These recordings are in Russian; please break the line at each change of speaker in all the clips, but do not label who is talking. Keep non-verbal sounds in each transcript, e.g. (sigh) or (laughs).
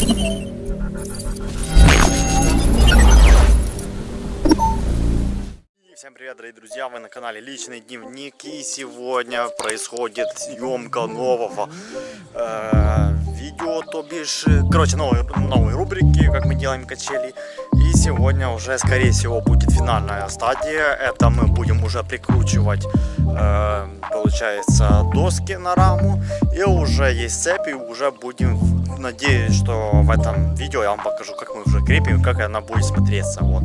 Всем привет, дорогие друзья! Вы на канале Личный Дневник и сегодня происходит съемка нового э, видео, то бишь, короче, новые, новые рубрики, как мы делаем качели. И сегодня уже, скорее всего, будет финальная стадия. Это мы будем уже прикручивать, э, получается, доски на раму. И уже есть цепи, уже будем, надеюсь, что в этом видео я вам покажу, как мы уже крепим, как она будет смотреться. Вот.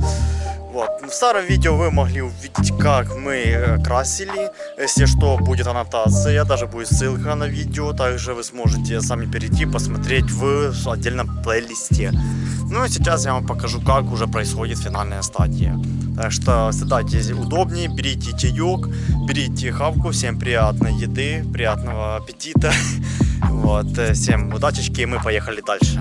Вот. В старом видео вы могли увидеть, как мы э, красили. Если что, будет аннотация, даже будет ссылка на видео. Также вы сможете сами перейти, посмотреть в отдельном плейлисте. Ну и сейчас я вам покажу, как уже происходит финальная стадия. Так что садайтесь удобнее, берите чаек, берите хавку. Всем приятной еды, приятного аппетита. (laughs) Вот. Э, всем удачечки, и мы поехали дальше.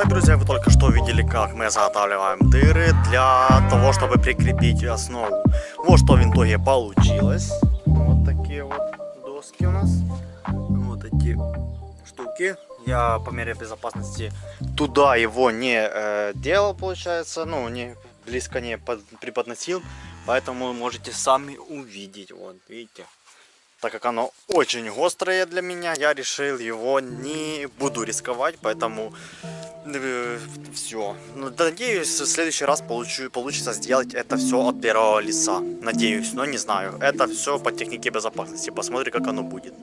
Итак, друзья, вы только что видели, как мы заготавливаем дыры для того, чтобы прикрепить основу. Вот что в итоге получилось. Вот такие вот доски у нас. Вот эти штуки. Я по мере безопасности туда его не э, делал, получается. Ну, не близко не под, преподносил. Поэтому можете сами увидеть. Вот, видите так как оно очень острое для меня, я решил его не буду рисковать, поэтому все. Ну, надеюсь, в следующий раз получу, получится сделать это все от первого лица. Надеюсь, но не знаю. Это все по технике безопасности. Посмотрим, как оно будет.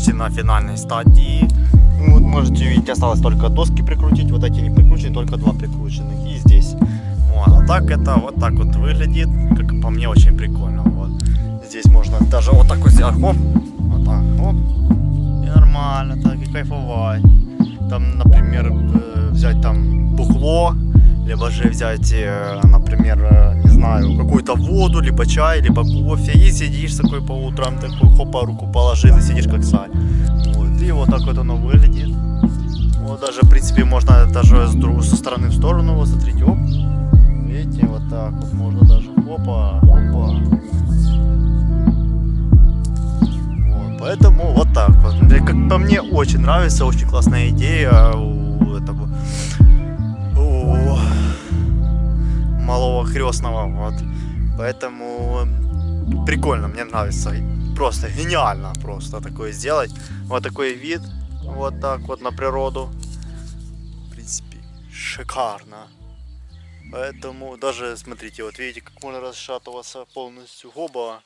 Почти на финальной стадии. Вот можете видеть, осталось только доски прикрутить. Вот эти не прикручены, только два прикрученных. И здесь. Вот. А так это вот так вот выглядит. Как по мне очень прикольно. Вот. Здесь можно даже вот так вот сделать. Хоп. Вот так. Хоп. И нормально так. И кайфовать. Там, например, э, взять там бухло. Либо же взять, э, например, э, не знаю, какую-то воду, либо чай, либо кофе. И сидишь такой по утрам, такой хопа, руку положил и сидишь как царь. Вот, и вот так вот оно выглядит. Вот даже, в принципе, можно даже с друг, со стороны в сторону, вот смотрите, оп. Видите, вот так вот можно даже, опа, опа. Вот, поэтому вот так вот. Как по мне, очень нравится, очень классная идея малого крестного, вот. Поэтому прикольно, мне нравится. Просто гениально просто такое сделать. Вот такой вид, вот так вот на природу. В принципе, шикарно. Поэтому даже, смотрите, вот видите, как можно расшатываться полностью гоба.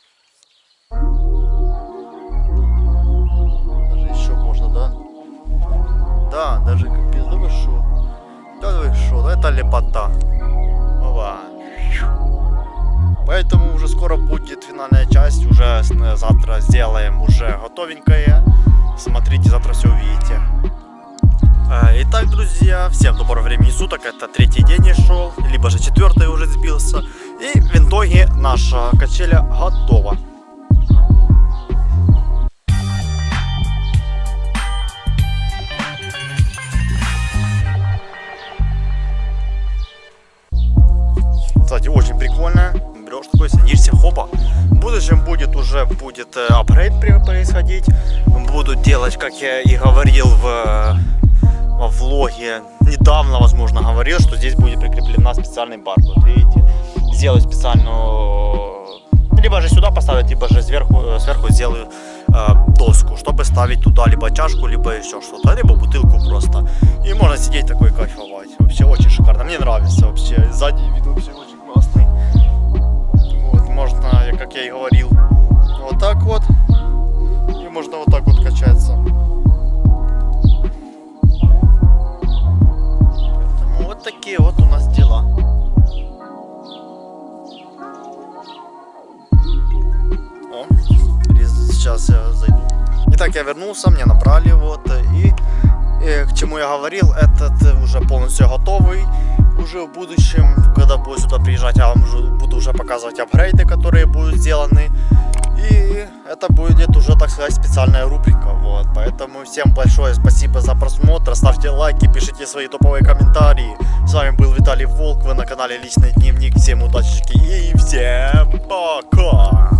Даже еще можно, да? Да, даже капец, да вы шо? Да вы шо, да это лепота. Ова. Поэтому уже скоро будет финальная часть, уже завтра сделаем уже готовенькое. Смотрите, завтра все увидите. Э, Итак, друзья, всем доброго времени суток. Это третий день я шел, либо же четвертый уже сбился. И в итоге наша качеля готова. Такой, садишься, хопа. В будущем будет уже будет э, апгрейд происходить. Буду делать, как я и говорил в, э, во влоге. Недавно, возможно, говорил, что здесь будет прикреплена специальный бар. Вот видите, сделаю специальную... Либо же сюда поставить, либо же сверху, э, сверху сделаю э, доску, чтобы ставить туда либо чашку, либо еще что-то, либо бутылку просто. И можно сидеть такой кайфовать. Вообще очень шикарно. Мне нравится вообще. Сзади вид вообще как я и говорил, вот так вот. И можно вот так вот качаться. Поэтому вот такие вот у нас дела. О, сейчас я зайду. Итак, я вернулся, мне набрали вот и, э, к чему я говорил, этот уже полностью готовый. Уже в будущем, когда буду сюда приезжать, я вам уже- буду уже показывать апгрейды, которые будут сделаны. И это будет уже, так сказать, специальная рубрика. Вот. Поэтому всем большое спасибо за просмотр. Ставьте лайки, пишите свои топовые комментарии. С вами был Виталий Волк, вы на канале Личный Дневник. Всем удачи и всем пока!